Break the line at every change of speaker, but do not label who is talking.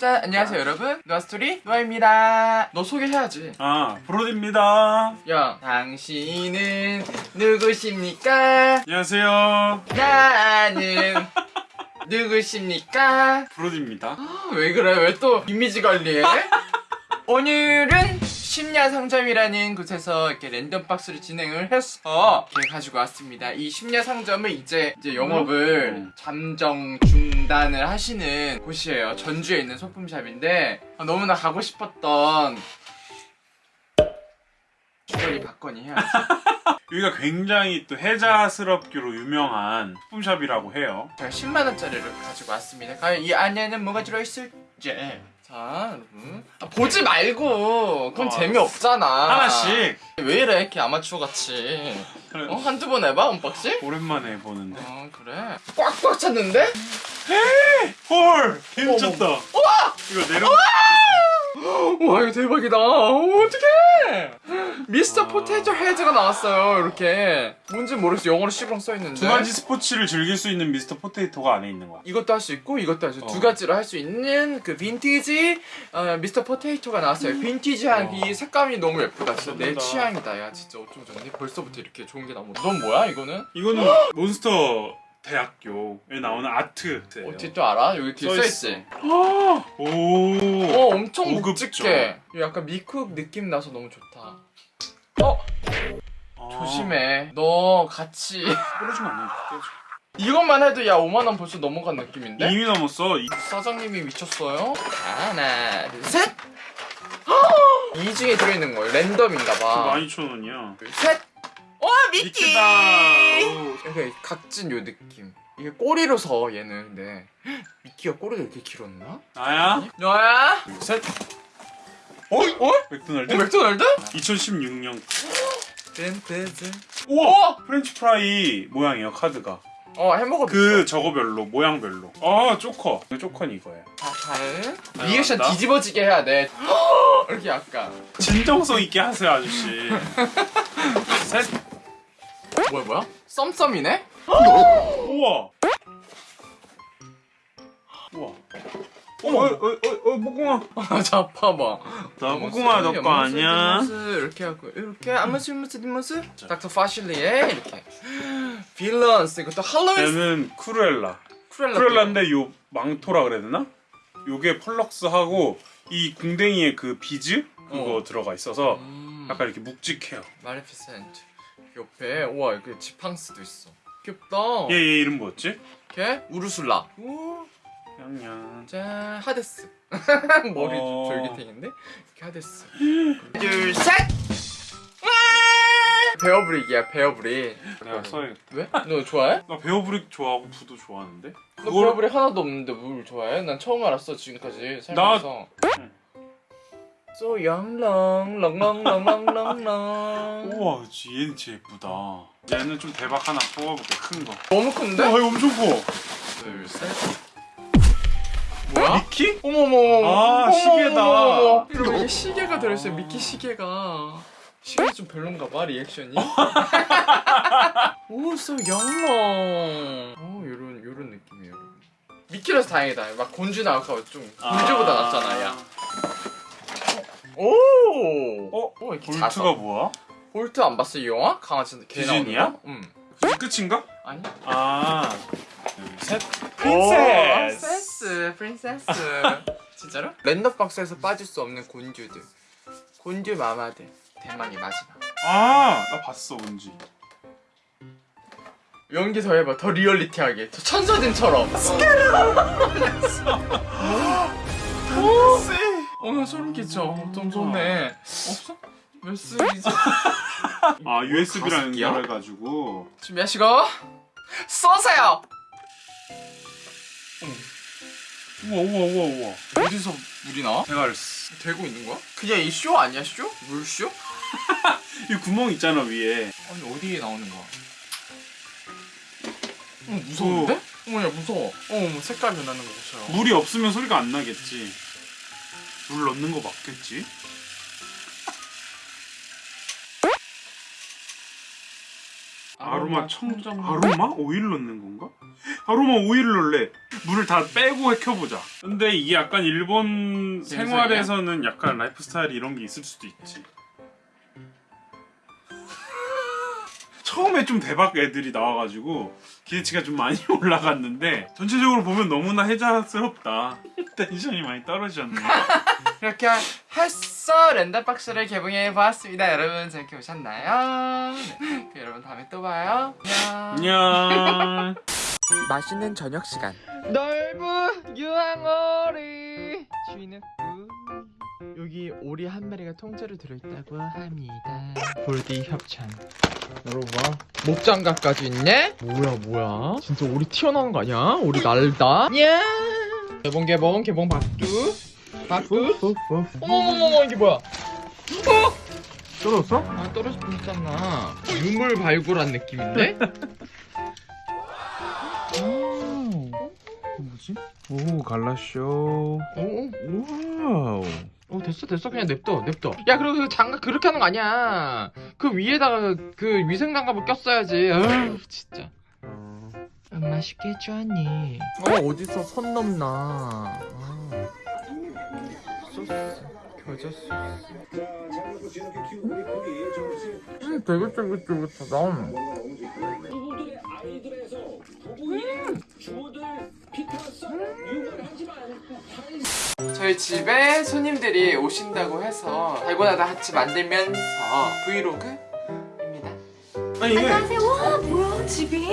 자 안녕하세요 여러분. 노아스토리 노아입니다. 너 소개해야지.
아, 브로디입니다.
야 당신은 누구십니까?
안녕하세요.
나는 누구십니까?
브로디입니다.
아, 왜 그래? 왜 또 이미지 관리해? 오늘은 심야 상점이라는 곳에서 이렇게 랜덤 박스를 진행을 해서 이렇게 가지고 왔습니다. 이 심야 상점은 이제 이제 영업을
음.
잠정 중단을 하시는 곳이에요. 전주에 있는 소품샵인데 아, 너무나 가고 싶었던 주거니 받거니 해야지.
여기가 굉장히 또 해자스럽기로 유명한 소품샵이라고 해요.
제가 10만 원짜리를 가지고 왔습니다. 과연 이 안에는 뭐가 들어있을지. 자, 여러분. 아, 보지 말고. 그건
어.
재미없잖아.
하나씩.
왜 이래, 이렇게 아마추어 같이.
그래,
어? 한두 번 해봐, unboxing?
오랜만에 보는데.
어, 그래. 꽉꽉 찼는데?
헐! 괜찮다.
우와!
이거 내려.
와, 이거 대박이다. 어, 어떡해! 미스터
아.
포테이토 헤드가 나왔어요, 이렇게. 뭔지 모르겠어. 영어로 시그렁 써있는데.
두 가지 스포츠를 즐길 수 있는 미스터 포테이토가 안에 있는 거야.
이것도 할 수 있고 이것도 할 수 있고
어.
두 가지로 할수 있는 그 빈티지 어, 미스터 포테이토가 나왔어요. 빈티지한
어.
이 색감이 너무 예쁘다. 진짜 내. 취향이다. 야 진짜 어쩜 좋니? 벌써부터 이렇게 좋은 게 나오고. 넌 뭐야 이거는?
이거는 몬스터 대학교에 나오는 아트.
어떻게 또 알아? 여기 뒤에
써
써있지?
오.
어 엄청
고급져.
묵직해. 이거 약간 미쿡 느낌 나서 너무 좋다. 어
아.
조심해. 너 같이
떨어지면 안 돼.
이것만 해도 야 5만 원 벌써 넘어간 느낌인데?
이미 넘었어. 이-
사장님이 미쳤어요. 하나, 둘, 셋. 이 중에 들어있는 거예요. 랜덤인가 봐.
12,000원이야.
둘, 셋. 와 미키.
미키다. 오.
이렇게 각진 요 느낌. 이게 꼬리로 서 얘는 근데 미키가 꼬리가 이렇게 길었나?
나야?
너야?
둘, 셋.
어? 어?
맥도날드?
어 맥도날드?
2016년.
댄댄댄.
우와! 프렌치 프라이 모양이에요, 카드가.
어 햄버거
그 저거별로, 모양별로. 아, 쪼커. 그 쪼커는 이거예요.
잘.
아,
리액션
나?
뒤집어지게 해야 돼. 이렇게 약간.
진정성 있게 하세요, 아저씨. 셋.
뭐야 뭐야? 썸썸이네?
우와! 우와.
어머.
어, 어, 어, 어, 목공아.
아, 자, 봐봐.
나 목공아, 너거 아니야?
이렇게 하고, 이렇게, 아무스, 무스, 디무스? 닥터 파실리에, 이렇게. 빌런스, 이것도 할로윈
얘는 크루엘라.
크루엘라.
크루엘라인데 요 망토라 그래야 되나? 요게 펄럭스하고 이 궁뎅이에 그 비즈? 그거
어.
들어가 있어서
음,
약간 이렇게 묵직해요.
말레피센트. 옆에, 우와, 이렇게 지팡스도 있어. 귀엽다.
얘, 얘 이름 뭐였지?
이렇게, 우르술라. 우,
냥냥.
짠, 하데스. 머리
어.
졸귀탱인데? 이렇게 하데스. 둘, 셋! 와! 베어브릭이야, 베어브릭.
내가 써야겠다.
왜? 너 좋아해?
나 베어브릭 좋아하고 부도 좋아하는데?
너
그걸
베어브릭 하나도 없는데 뭘 좋아해? 난 처음 알았어 지금까지 살면서
응.
So young long long long long long long long
우와 얘는 진짜 예쁘다. 얘는 좀 대박 하나 뽑아볼게. 큰거.
너무 큰데?
와 이거 엄청 커.
둘셋. 뭐야?
미키?
어머머머.
아,
어머,
시계다.
어머, 어머, 어머. 이러고 이게 시계가 들어있어요? 미키 시계가. 시계 좀 별론가 봐 리액션이. 오 so young long 오 요런 요런 느낌이에요 미키라서 다행이다. 막 곤주 나올까 좀 곤주보다 낫잖아 야 오!
어?
어, 이렇게
볼트가
작아.
뭐야?
볼트 안 봤어 이 영화? 강아지 개
디즈니야?
거? 응.
끝인가?
아니.
아 둘셋
princess. Princess. 진짜로? 랜덤 박스에서 빠질 수 없는 곤주들. 곤주 마마들. 대망의 마지막.
아 나 봤어 뭔지
연기 더 해봐. 더 리얼리티하게. 저 천사진처럼. 어, 나 소름 끼쳐. 좀 좋네. 없어? 몇 스이지?
아 USB랑
가습기야?
연결해가지고
준비하시고 쏘세요.
우와 우와 우와 우와
어디서 물이 나와?
대가리스
되고 있는 거야? 그냥 이 쇼 아니야 쇼? 물쇼?
이 구멍 있잖아 위에
아니 어디에 나오는 거야? 어 무서운데? 어머 야 무서워 어머 색깔 변하는 거 보세요
물이 없으면 소리가 안 나겠지 물 넣는 거 맞겠지?
아로마
청정 아로마? 오일 넣는 건가? 아로마 오일 넣을래. 물을 다 빼고 켜보자. 근데 이게 약간 일본 생활에서는 약간 라이프 스타일이 이런 게 있을 수도 있지 처음에 좀 대박 애들이 나와가지고 기대치가 좀 많이 올라갔는데 전체적으로 보면 너무나 해자스럽다 텐션이 많이 떨어졌네
이렇게 해서 랜덤박스를 개봉해 보았습니다. 여러분 재밌게 보셨나요? 네. 그럼 여러분 다음에 또 봐요. 안녕. 맛있는 저녁 시간. 넓은 유황오리 쥐는 여기 오리 한 마리가 통째로 들어있다고 합니다. 볼디 협찬. 여러분 봐. 목장갑까지 있네? 뭐야 뭐야? 진짜 오리 튀어나온 거 아니야? 오리 날다? 야! 개봉 개봉 개봉 박두 박두 어머머머 이게 뭐야? 어?
떨어졌어?
아 떨어질 뻔했잖아 유물 발굴한 느낌인데? 오, 뭐지?
오 갈라쇼
오,
와우
오 어, 됐어 됐어. 그냥 냅둬 냅둬. 야 그리고 그 장갑 그렇게 하는 거 아니야. 그 위에다가 그 위생 장갑을 꼈어야지. 아유 진짜. 안 맛있겠죠 언니. 어 어디서 선 넘나. 아. 소스 겨자 소스 음 되게 쫄깃쫄깃하다 저희 집에 손님들이 오신다고 해서 달고나다 같이 만들면서 브이로그입니다
아니
안녕하세요. 와 뭐야 집이?